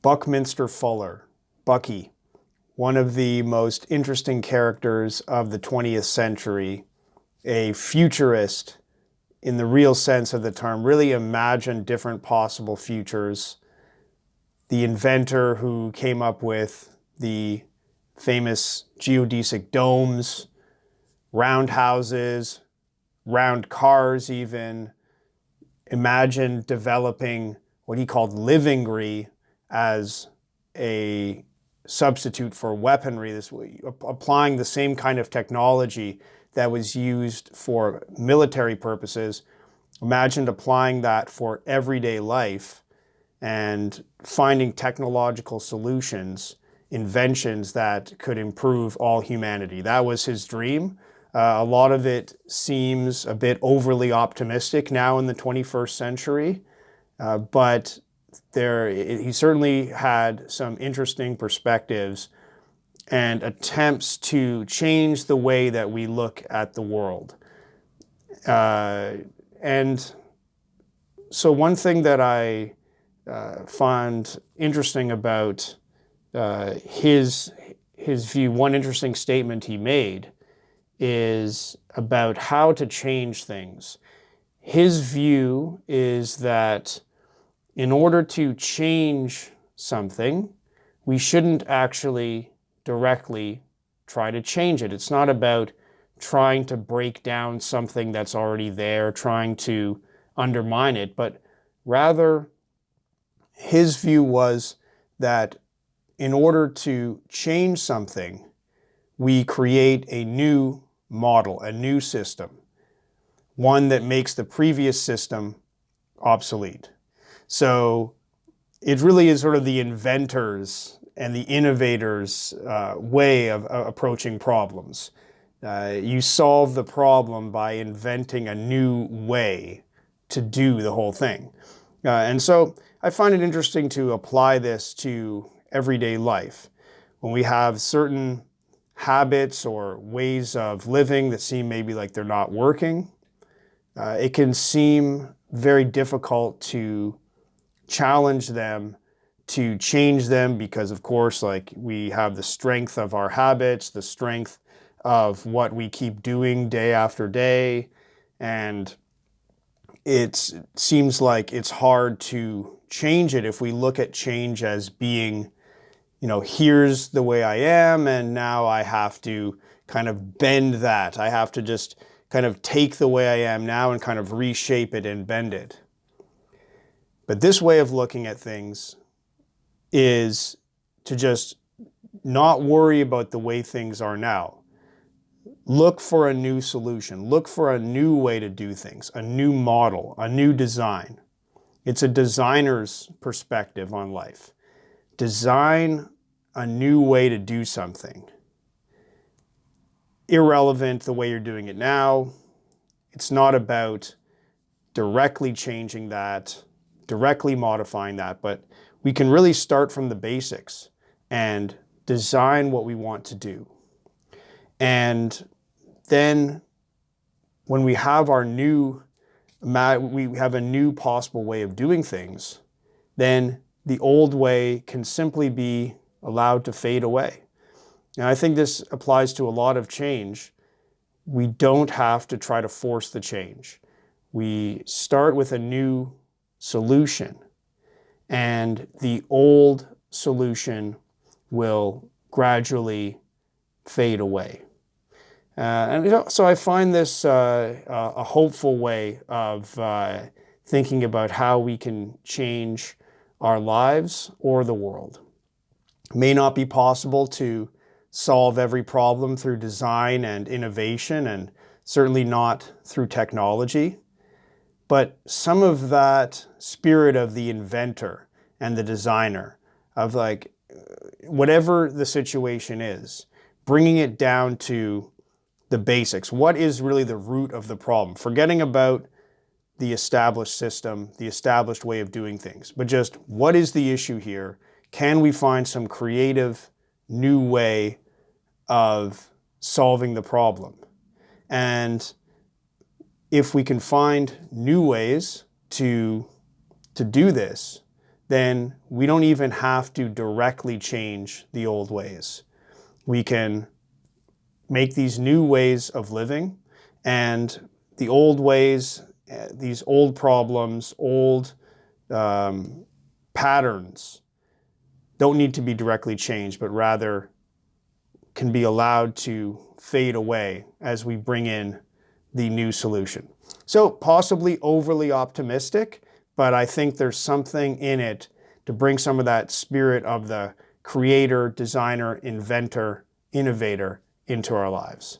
Buckminster Fuller, Bucky, one of the most interesting characters of the 20th century, a futurist in the real sense of the term, really imagined different possible futures. The inventor who came up with the famous geodesic domes, roundhouses, round cars even, imagined developing what he called livingry as a substitute for weaponry, this applying the same kind of technology that was used for military purposes, imagined applying that for everyday life and finding technological solutions, inventions that could improve all humanity. That was his dream. Uh, a lot of it seems a bit overly optimistic now in the 21st century, uh, but there, he certainly had some interesting perspectives and attempts to change the way that we look at the world. Uh, and so one thing that I uh, find interesting about uh, his, his view, one interesting statement he made is about how to change things. His view is that in order to change something, we shouldn't actually directly try to change it. It's not about trying to break down something that's already there, trying to undermine it, but rather his view was that in order to change something, we create a new model, a new system, one that makes the previous system obsolete. So it really is sort of the inventors and the innovators' uh, way of uh, approaching problems. Uh, you solve the problem by inventing a new way to do the whole thing. Uh, and so I find it interesting to apply this to everyday life. When we have certain habits or ways of living that seem maybe like they're not working, uh, it can seem very difficult to challenge them to change them because of course like we have the strength of our habits, the strength of what we keep doing day after day and it seems like it's hard to change it if we look at change as being, you know, here's the way I am and now I have to kind of bend that. I have to just kind of take the way I am now and kind of reshape it and bend it. But this way of looking at things is to just not worry about the way things are now. Look for a new solution. Look for a new way to do things, a new model, a new design. It's a designer's perspective on life. Design a new way to do something. Irrelevant the way you're doing it now. It's not about directly changing that directly modifying that, but we can really start from the basics and design what we want to do. And then when we have our new, we have a new possible way of doing things, then the old way can simply be allowed to fade away. And I think this applies to a lot of change. We don't have to try to force the change. We start with a new solution. And the old solution will gradually fade away. Uh, and so I find this uh, a hopeful way of uh, thinking about how we can change our lives or the world. It may not be possible to solve every problem through design and innovation and certainly not through technology. But some of that spirit of the inventor and the designer of like, whatever the situation is, bringing it down to the basics. What is really the root of the problem? Forgetting about the established system, the established way of doing things, but just what is the issue here? Can we find some creative new way of solving the problem? And if we can find new ways to, to do this, then we don't even have to directly change the old ways. We can make these new ways of living and the old ways, uh, these old problems, old um, patterns don't need to be directly changed, but rather can be allowed to fade away as we bring in the new solution. So possibly overly optimistic, but I think there's something in it to bring some of that spirit of the creator, designer, inventor, innovator into our lives.